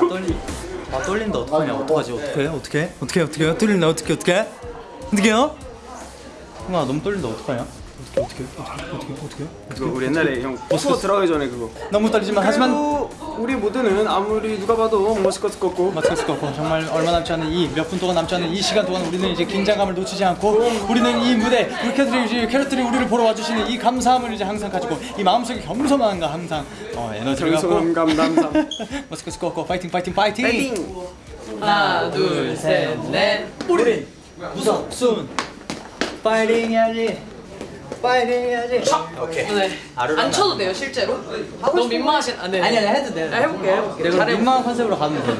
떨리 아 떨린다. 어떡하냐? 어떡하지? 어떡해? 어떡해? 어떡해? 어떡해? 떨린다. 어떡해? 어떡해? 어떡해요? 형아 너무 떨린다. 어떡하냐 어떡해 어떡해 어떡해 그거 우리 옛날에 형 투어 들어가기 전에 그거. 너무 떨리지만 하지만 우리 모두는 아무리 누가 봐도 머스커스 걷고. 마스크스 걷고. 정말 얼마 남지 않은 이 몇 분 동안 남지 않은 이 시간 동안 우리는 이제 긴장감을 놓치지 않고 우리는 이 무대 우리 캐럿들이 캐럿들이 우리를 보러 와주시는 이 감사함을 이제 항상 가지고 이 마음속에 겸손함과 항상 어, 에너지를 갖고. 겸손함 감담삼 마스크스 걷고. 파이팅 파이팅 파이팅! 파이팅! 하나 둘셋넷. 우리! 무섭 순. 파이팅 해야지 파이팅 해야지. 오케이. 네. 안 쳐도 돼요 실제로? 너무 민망하신 아, 네. 아니 아니 해도 돼 아, 해볼게 해볼게 내가 잘해볼게 민망한 컨셉으로 가면 돼.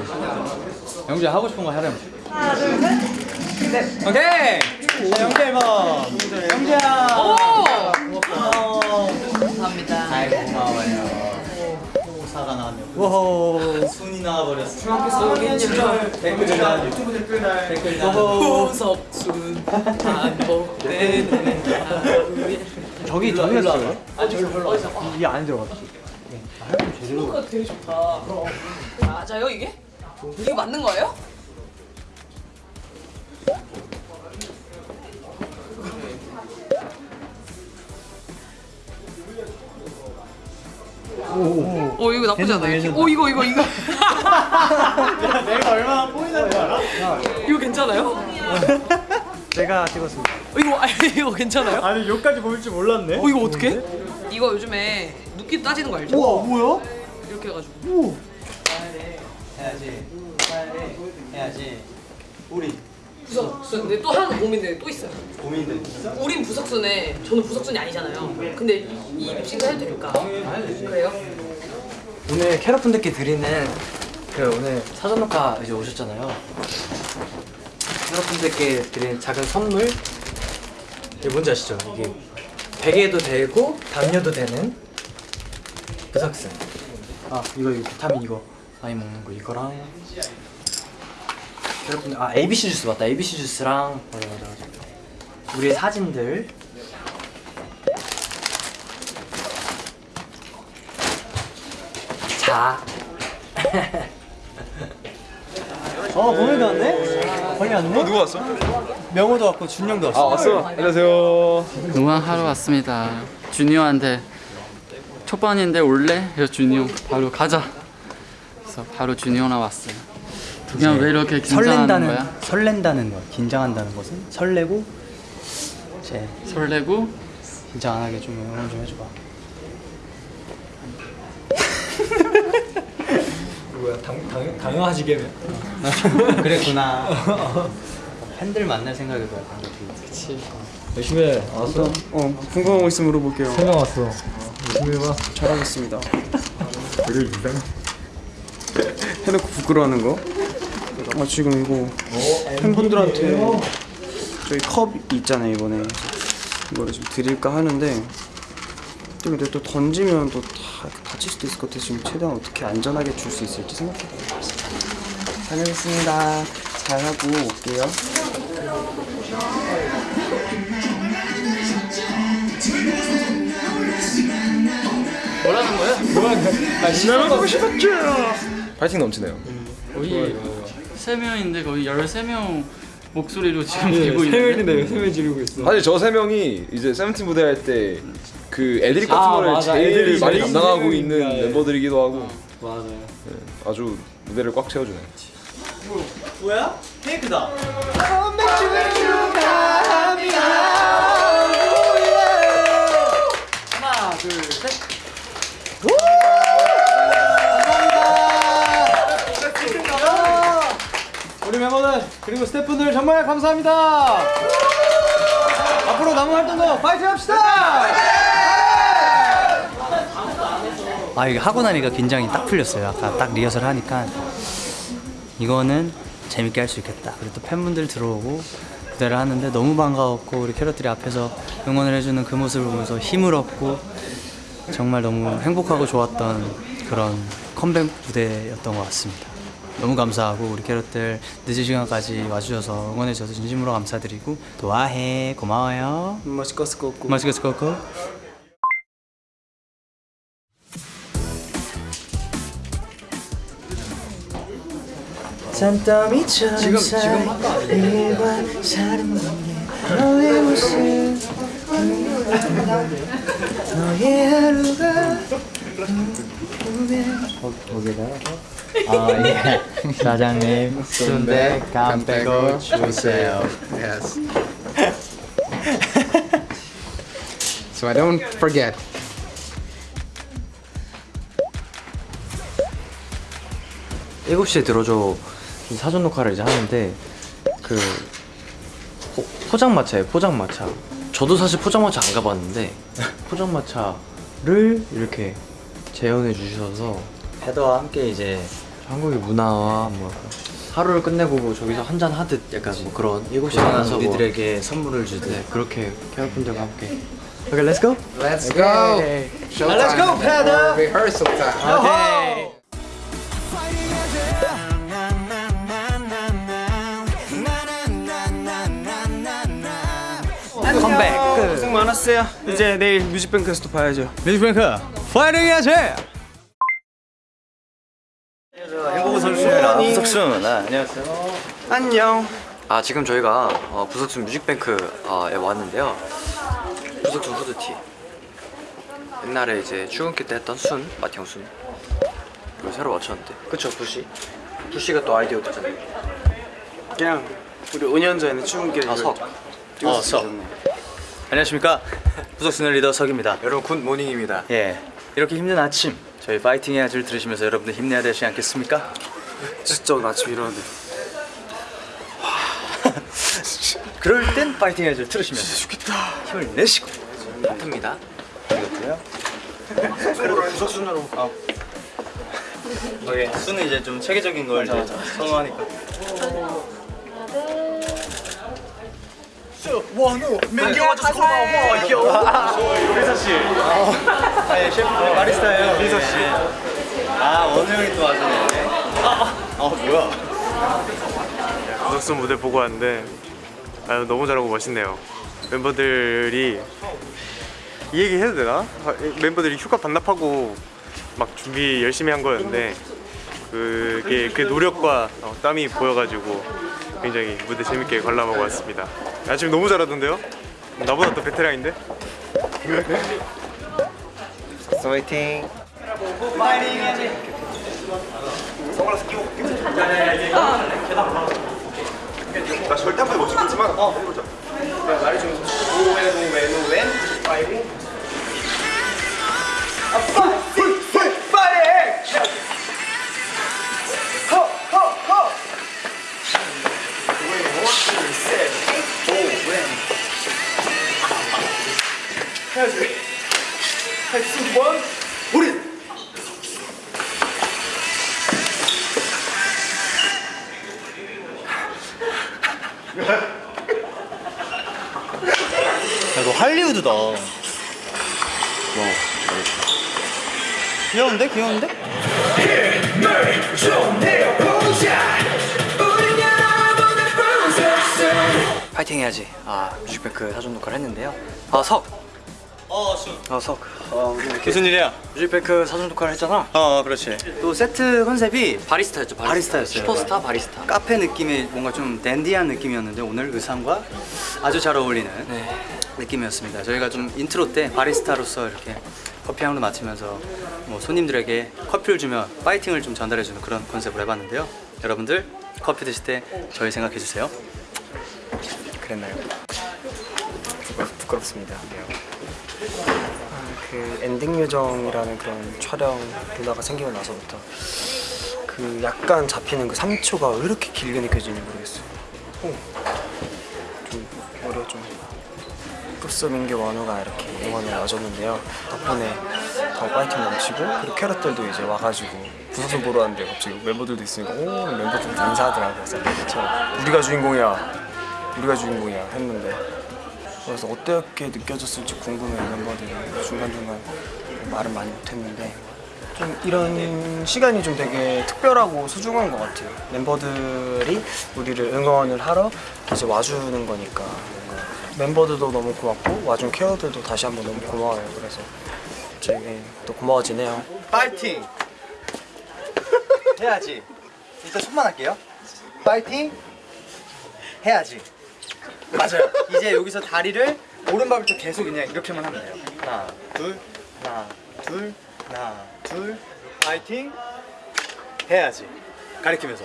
영주야 하고 싶은 거 하렴 하나 둘셋. 오케이. 자, 영주 앨범 영주야. 오! 고마워 감사합니다. 아이 고마워요 호사가 나왔네 오호 순이 나와버렸어 중학교 댓글 달 유튜브 댓글 달 댓글 달 호석순 반복되는 저기 저기 있어요? 아 저기 별로 이게 안에 들어갔지 가 되게 좋다 맞아요 이게? 이거 맞는 거예요? 오 이거 나쁘지 않아요? 괜찮다. 오 이거 이거 이거 내가 얼마나 보이는 줄 알아? 이거 괜찮아요? 제가 찍었습니다 어, 이거 아니 이거 괜찮아요? 아니 여기까지 보일 줄 몰랐네 어 이거 어떻게? 이거 요즘에 눕기 따지는 거 알죠? 우와 뭐야? 이렇게 해가지고 해야지 해야지 우리 부석순 근데 또 하나 고민되는 게또 있어요 고민돼 진짜? 우린 부석순에 저는 부석순이 아니잖아요 근데 이, 이 립싱크 해도 될까? 그래요? 오늘 캐럿분들께 드리는 그 오늘 사전 녹화 이제 오셨잖아요. 캐럿분들께 드리는 작은 선물 이게 뭔지 아시죠? 이게 베개도 되고 담요도 되는 부석순. 아 이거 이거 비타민 이거 많이 먹는 거 이거랑 캐럿분들 아 ABC 주스 맞다 ABC 주스랑 맞아 맞아 맞아. 우리의 사진들 자 어 보내도 왔네? 거기 왔네? 누구 왔어? 명호도 왔고 준영도 왔어 아 왔어. 안녕하세요. 응원하러 왔습니다. 준이형한테 초반인데 올래? 그래서 준이 형 바로 가자. 그래서 바로 준이 형나 왔어요. 그냥 왜 이렇게 긴장하는 설렌다는 거야? 설렌다는 거야 긴장한다는 것은? 설레고 이제 설레고? 긴장 안 하게 좀 응원 좀 해줘봐. 뭐야 당, 당, 당연하시게면 그랬구나. 팬들 만날 생각에도 약간 그렇게 열심히 해. 알았어? 어 궁금한 거 있으면 물어볼게요. 세명 왔어. 열심히 해봐. 잘하겠습니다. 해놓고 부끄러워하는 거? 그래서 아마 지금 이거 팬분들한테 저희 컵 있잖아요 이번에. 이거를 좀 드릴까 하는데 또 근데 또 던지면 또 다 다칠 수도 있을 것 같아서 지금 최대한 어떻게 안전하게 줄 수 있을지 생각해보고 있습니다 다녀오겠습니다. 잘하고 올게요. 뭐라는 거야? 뭐야? 나 시간 보고 싶었죠 파이팅 넘치네요. 우리 3명인데 거의 13명 목소리로 지금 아, 네, 되고 있는데? 3명인데 3명 지르고 있어 사실 저 3명이 이제 세븐틴 무대 할 때 그 애드립 같은 아, 거를 맞아. 제일 애드립. 많이 담당하고 있는 네. 멤버들이기도 하고. 아, 맞아요. 네, 아주 무대를 꽉 채워주네 뭐, 뭐야? 테이크다. 그리고 스태프분들 정말 감사합니다 앞으로 남은 활동도 파이팅 합시다 아 이게 하고 나니까 긴장이 딱 풀렸어요 아까 딱 리허설 하니까 이거는 재밌게 할 수 있겠다. 그리고 또 팬분들 들어오고 무대를 하는데 너무 반가웠고 우리 캐럿들이 앞에서 응원을 해주는 그 모습을 보면서 힘을 얻고 정말 너무 행복하고 좋았던 그런 컴백 무대였던 것 같습니다. 너무 감사하고 우리 캐럿들 늦은 시간까지 와주셔서 응원해주셔서 진심으로 감사드리고 또 와해. 고마워요. 머스커스 걷고. 맛있게 먹고. 산더미처럼 지금 지금? 일과 다른 너의 모습. 너의 하루가 아 예. 사장님 순대 감 빼고 주세요. Yes. so I don't forget. 일곱 시에 들어줘 이 사전 녹화를 이제 하는데 그 포, 포장마차예요 포장마차 저도 사실 포장마차 안 가봤는데 포장마차를 이렇게 재현해 주셔서 헤더와 함께 이제 한국의 문화와 뭐 하루를 끝내고 뭐 저기서 한 잔 하듯 약간 뭐 그런 일곱 시에 만나서 우리들에게 선물을 주듯. 그렇게 캐럿분들과 함께. 오케이 렛츠 고 Let's go. Showtime. Let's go, Pedro. Rehearsal time. 컴백 고생 많았어요. 이제 내일 뮤직뱅크에서 또 봐야죠. 뮤직뱅크 파이팅 해야지 행복한 선수입니다. 부석순 아, 안녕하세요. 안녕. 아 지금 저희가 어, 부석순 뮤직뱅크에 왔는데요. 부석순 후드티. 옛날에 이제 출근길 때 했던 순 마티형 순. 이거 새로 맞췄는데. 그쵸 부시? 부시가 또 아이디어 됐잖아요. 그냥 우리 5년 전에 출근길에 아, 이걸 석. 어, 석. 안녕하십니까? 부석순의 리더 석입니다. 여러분 굿모닝입니다. 예 이렇게 힘든 아침 저희 파이팅 해야지를 들으시면서 여러분들 힘내야 되지 않겠습니까? 진짜 오늘 아침 일어났는데. 그럴 땐 파이팅 해야지를 들으시면서 죽겠다. 힘을 내시고 하트입니다 이것도요. 부석순으로. 아, 오케이. 수는 이제 좀 체계적인 걸 이제 선호하니까 원우 민규 와줘서 고마워 민서 씨 아예 셰프 바리스타예요 민서 씨아 원우 형이 또 와주네 아 뭐야 부석순 무대 보고 왔는데 아, 너무 잘하고 멋있네요. 멤버들이 이 얘기 해도 되나? 아, 멤버들이 휴가 반납하고 막 준비 열심히 한 거였는데 그게 그 노력과 어, 땀이 보여가지고 굉장히 무대 재밌게 관람하고 왔습니다. 아 지금 너무 잘하던데요? 나보다 더 베테랑인데? 화이팅 나 절대 한번 멋있겠지만 어 해보자. 야너 사전 녹화를 했는데요 아 석 어수 아석 무슨 일이야? 뮤직뱅크 사전 녹화를 했잖아 어 그렇지 또 세트 컨셉이 바리스타였죠 바리스타. 바리스타 였어요. 슈퍼스타 바리스타 카페 느낌의 뭔가 좀 댄디한 느낌이었는데 오늘 의상과 아주 잘 어울리는 네. 느낌이었습니다. 저희가 좀 인트로 때 바리스타로서 이렇게 커피 향도 맡으면서 뭐 손님들에게 커피를 주며 파이팅을 좀 전달해주는 그런 컨셉으로 해봤는데요. 여러분들 커피 드실 때 저희 생각해 주세요. 그랬나요? 부끄, 부끄럽습니다. 아, 그 엔딩 요정이라는 그런 촬영 문화가 생기고 나서부터 그 약간 잡히는 그 3초가 왜 이렇게 길게 느껴지는지 모르겠어요. 오. 좀 오히려 좀 급소민규 원우가 이렇게 응원을 와줬는데요. 덕분에 더 파이팅 넘치고 그리고 캐럿들도 이제 와가지고 부석순 보러 왔는데 갑자기 멤버들도 있으니까 오 멤버들도 인사하더라고요. 그래서 저 우리가 주인공이야 우리가 주인공이야 했는데 그래서 어떻게 느껴졌을지 궁금해요 멤버들이. 중간중간 말은 많이 못했는데. 좀 이런 시간이 좀 되게 특별하고 소중한 것 같아요. 멤버들이 우리를 응원을 하러 이제 와주는 거니까. 멤버들도 너무 고맙고 와준 케어들도 다시 한번 너무 고마워요. 그래서 저희 또 고마워지네요. 파이팅! 해야지. 일단 손만 할게요. 파이팅! 해야지. 맞아요. 이제 여기서 다리를 오른발부터 계속 그냥 이렇게만 하면 돼요. 하나, 둘, 하나, 둘, 하나, 둘, 파이팅 해야지. 가리키면서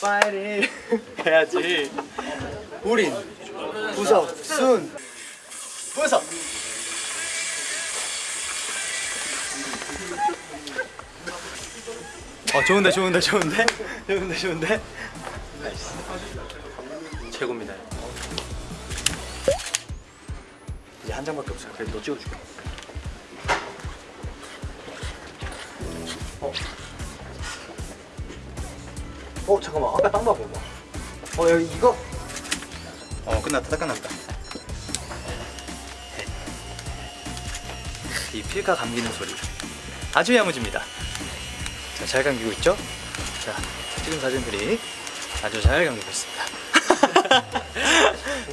파이팅 해야지. 우린 부석 순 부석. 어 좋은데 좋은데 좋은데 좋은데 좋은데 최고입니다 이제 한 장밖에 없어요. 그래도 너 찍어줄게. 어. 어 잠깐만. 아까 딴거 봐봐. 어 여기 이거? 어 끝났다. 다 끝났다. 이 필름 감기는 소리. 아주 야무집니다. 자, 잘 감기고 있죠? 자, 찍은 사진들이 아주 잘 감기고 있습니다.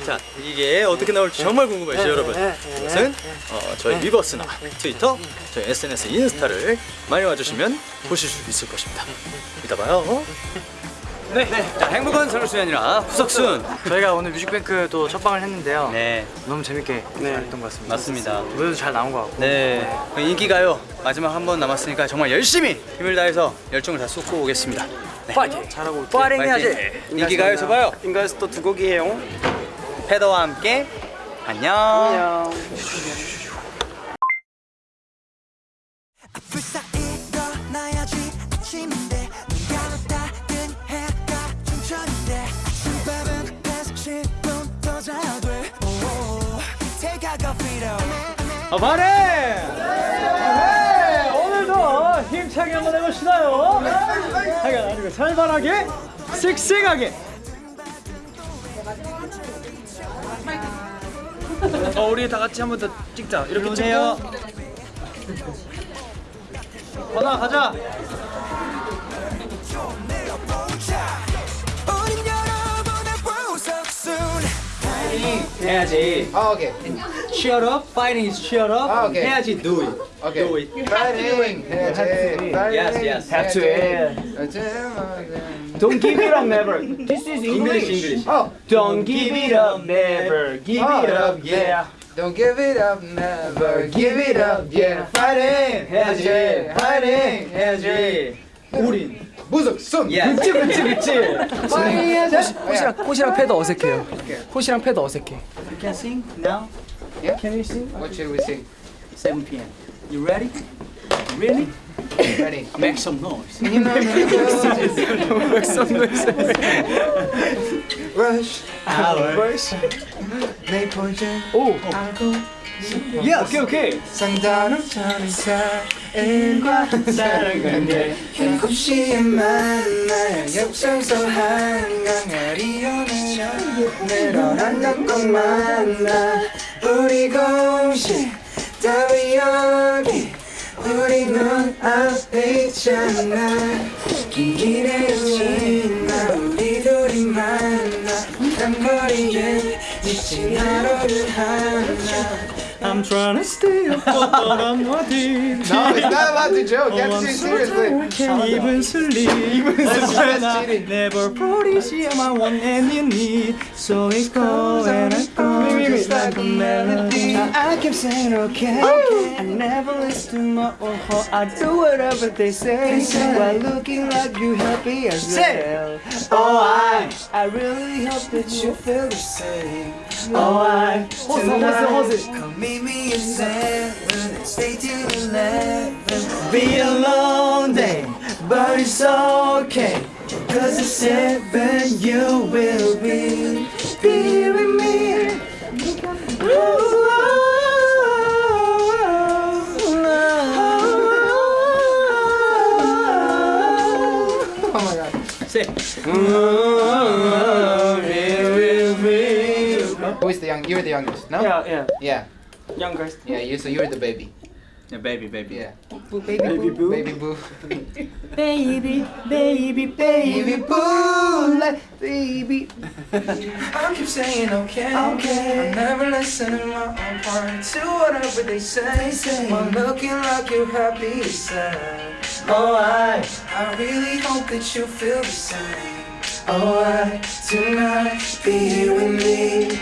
자, 이게 어떻게 나올지 정말 궁금하시죠, 여러분? 이것은 어, 저희 위버스나 트위터, 저희 SNS, 인스타를 많이 와주시면 보실 수 있을 것입니다. 이따 봐요. 네, 자, 행복한 서울수연이라 부석순. 저희가 오늘 뮤직뱅크 또 첫방을 했는데요. 네, 너무 재밌게 잘했던 것 같습니다. 맞습니다. 무대도 잘 나온 것 같고. 네, 인기가요. 마지막 한 번 남았으니까 정말 열심히 힘을 다해서 열정을 다 쏟고 오겠습니다. 네. 파이팅! 잘하고 올게요. 파이팅 해야지. 인기가요에서 봐요. 인가에서 또 두 곡이에요. 패더와 함께 안녕. 안녕. 불사 일어나야지 아침인데 눈 감았다 뜬 해가 춘천인데 아침밥은 110분 더 자야 돼 오, Take a coffee though 아, 바래! 네, 오늘도 힘차게 한번 해보시나요? 하게 아니고 살벌하게, 씩씩하게. 어 우리 다 같이 한 번 더 찍자. 이렇게 오세요. 건아 가자. 해야지. Oh, okay. Cheer up. Fighting is cheer up. 아, 오케이. 해야지. Do it. Okay. Do it. Fighting. Yes, yes. Have to it. Don't give it up, never. This is English. English. Oh. Don't give it up, never. Give it up, yeah. Don't give it up, never give it up, yeah. 파이팅 해야지. 파이팅 해야지. 우린 무속 손. 예. 그치 그치 그치. 꽃이랑 꽃이랑 패드 어색해요. 꽃이랑 패드 어색해. You can sing now. Yeah. Can you sing? What should we sing? 7 p.m. You ready? Really? Ready? Make some noise. Can you know Make some noise. Rush. Rush. 내 포즈. 오. 알고. Yeah, okay, okay. 상단음처럼 사인과 사랑관계 일곱 시에 만나야 역성서 한강을 이어내려 내려난 것 만 나 우리 공식 우리 눈앞에 있잖아. 긴 길에 지나 우리 둘이 만나 땀거리에 미친 하루를 하나 I'm trying to stay up, but I'm not. No, it's not about the joke. You have to oh, say it seriously. Even sleep. Even sleep. Never promise you my one and you need. So it goes and it goes just like a melody. I keep saying okay. I never listen to my own heart. I do whatever they say. While looking like you happy as well. I, really hope that you feel the same. Oh, I, tonight, Come meet me at seven and stay till eleven be a long day, but it's okay. Cause at seven you will be, be with me. Oh Say. Who is the young? You're the youngest, no? Yeah, yeah. Yeah. Youngest. Yeah. You. So you're the baby. Yeah, baby, baby. Yeah. Baby boo. Baby boo. Baby, baby, Baby boo. Like baby. I keep saying okay, okay. I never listen to my own part to whatever they say. While looking like you're happy, sad. Oh, I, I really hope that you feel the same. alright tonight. Be here with me.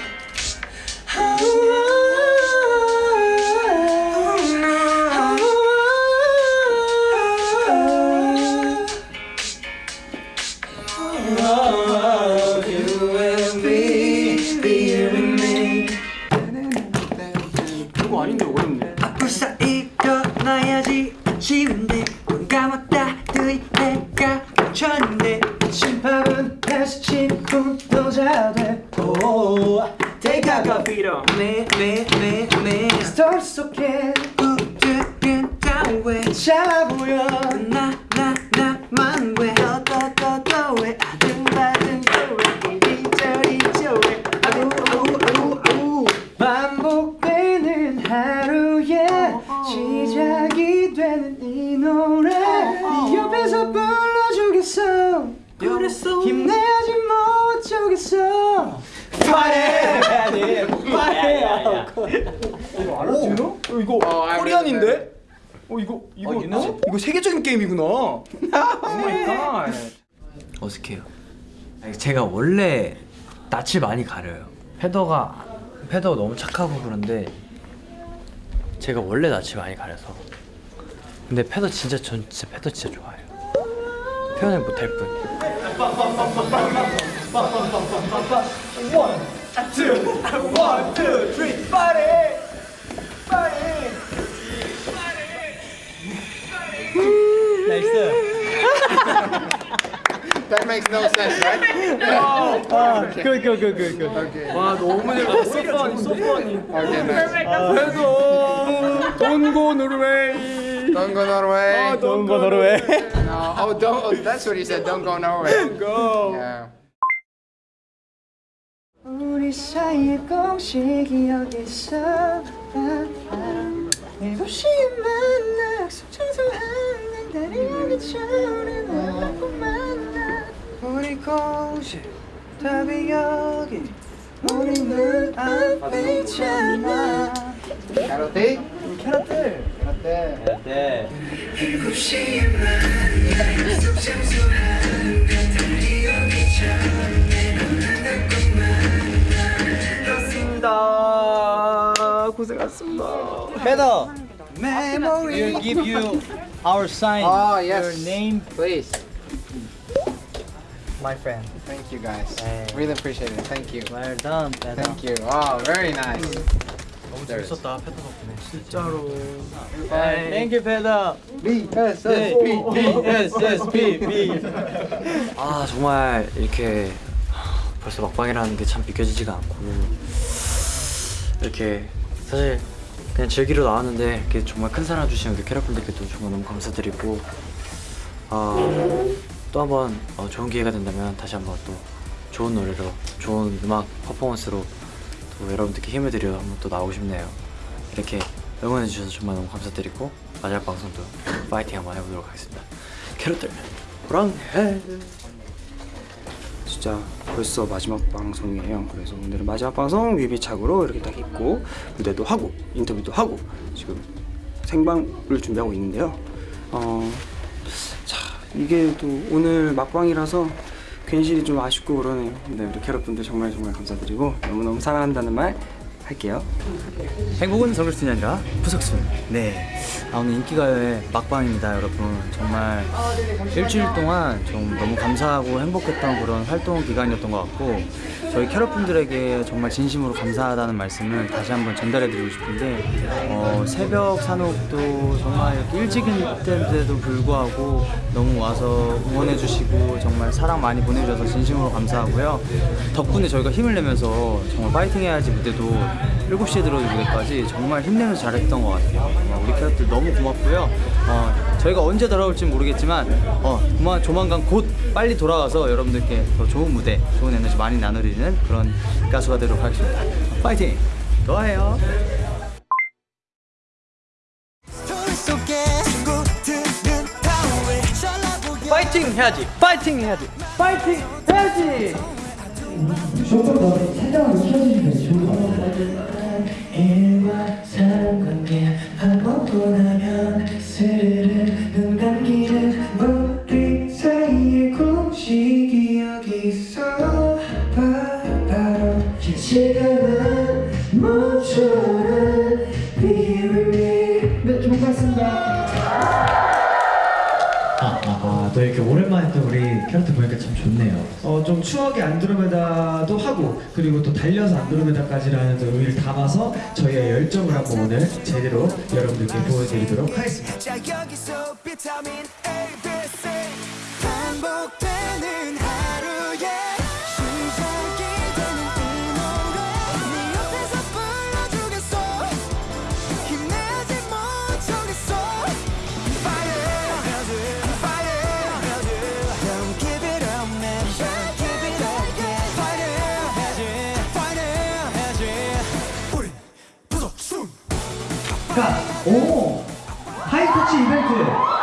You and me, be here with me. 이거 아닌데 어렵네. 불사 일어나야지 쉬운데 A coffee 매매매매 Start 속에 우드른 다왜 차보여 어쩌겠어 파래 파래 이거 알았죠? 어, 이거 Korean인데? 어 이거 이거 이거 세계적인 게임이구나. Oh my god. 어색해요. 아니, 제가 원래 낯을 많이 가려요. 패더가 패더가 너무 착하고 그런데 제가 원래 낯을 많이 가려서. 근데 패더 진짜 전 진짜 패더 진짜 좋아해요. 표현을 못할 뿐. One, two, three, party! Party! That makes no sense, right? good, good, good, good, good. Okay. 와 너무 잘 소파니 소파니. Okay, nice. Don't go Norway. Don't go Norway. 아, Don't go Norway. No, oh, don't. Oh, that's what he said. Don't go Norway. Go. Yeah. 우리 사이의 공식이 여기. 일곱 시에 만나 약속 청소하는 날이 오기 전에 널 놓고 만나 우리 공식 답이 여기 우리 눈 앞에 있잖아 Karate. 캐럿들. Karate. 일곱 시에 만나 약속 청소하는 날이 오기 전 고생하셨습니다. 고생하셨습니다. Pedro, memory we'll give you our sign. Oh, yes. Your name. Please. My friend. Thank you guys. Hey. Really appreciate it. Thank you. Well done, Pedro. Thank you. Wow, very nice. 너무. 재밌었다 패더 덕분에. 진짜로. Thank you, Pedro. B S S B B S S B B. 아 정말 이렇게 벌써 막방이라는 게 참 믿겨지지가 않고 이렇게 사실 그냥 즐기러 나왔는데 이렇게 정말 큰 사랑 주신 우리 캐럿분들께도 정말 너무 감사드리고 아, 또 한번 어, 좋은 기회가 된다면 다시 한번 또 좋은 노래로 좋은 음악 퍼포먼스로 또 여러분들께 힘을 드려 한번 또 나오고 싶네요. 이렇게 응원해 주셔서 정말 너무 감사드리고 마지막 방송도 파이팅 한번 해보도록 하겠습니다. 캐럿들 호랑해 진짜 벌써 마지막 방송이에요. 그래서 오늘은 마지막 방송 뮤비착으로 이렇게 딱 입고 무대도 하고 인터뷰도 하고 지금 생방을 준비하고 있는데요. 어, 자 이게 또 오늘 막방이라서 괜시리 좀 아쉽고 그러네요. 네, 우리 캐럿분들 정말 정말 감사드리고 너무너무 사랑한다는 말 할게요. 행복은 아니라 부석순. 네. 아, 오늘 인기가요의 막방입니다, 여러분. 정말 일주일 동안 좀 너무 감사하고 행복했던 그런 활동 기간이었던 것 같고 저희 캐럿분들에게 정말 진심으로 감사하다는 말씀을 다시 한번 전달해드리고 싶은데 어, 새벽 산옥도 정말 이렇게 일찍인데도 불구하고 너무 와서 응원해주시고 정말 사랑 많이 보내주셔서 진심으로 감사하고요. 덕분에 저희가 힘을 내면서 정말 파이팅 해야지 무대도 7시에 들어오는 무대까지 정말 힘내면서 잘했던 것 같아요. 우리 캐럿들 너무 고맙고요. 어, 저희가 언제 돌아올지 모르겠지만 어, 조만, 조만간 곧 빨리 돌아와서 여러분들께 더 좋은 무대, 좋은 에너지 많이 나누리는 그런 가수가 되도록 하겠습니다. 파이팅! 좋아해요. 파이팅 해야지. 파이팅 해야지. 파이팅 해야지. 조금 더 생각을 켜주시면 좋을 것 같아요. 일과 사람관계 반복도 나면 스르르 눈 감기는 우리 사이의 공식 기억이 있어. 바로 시간은 멈춰라 Be with me. 네좀 고맙습니다. 또 이렇게 오랜만에 또 우리 캐럿들 보니까 참 좋네요. 어, 좀 추억의 안드로메다도 하고 그리고 또 달려서 안드로메다까지라는 또 의미를 담아서 저희의 열정을 한번 오늘 제대로 여러분들께 보여드리도록 하겠습니다 부석순 자, 오! 하이터치 이벤트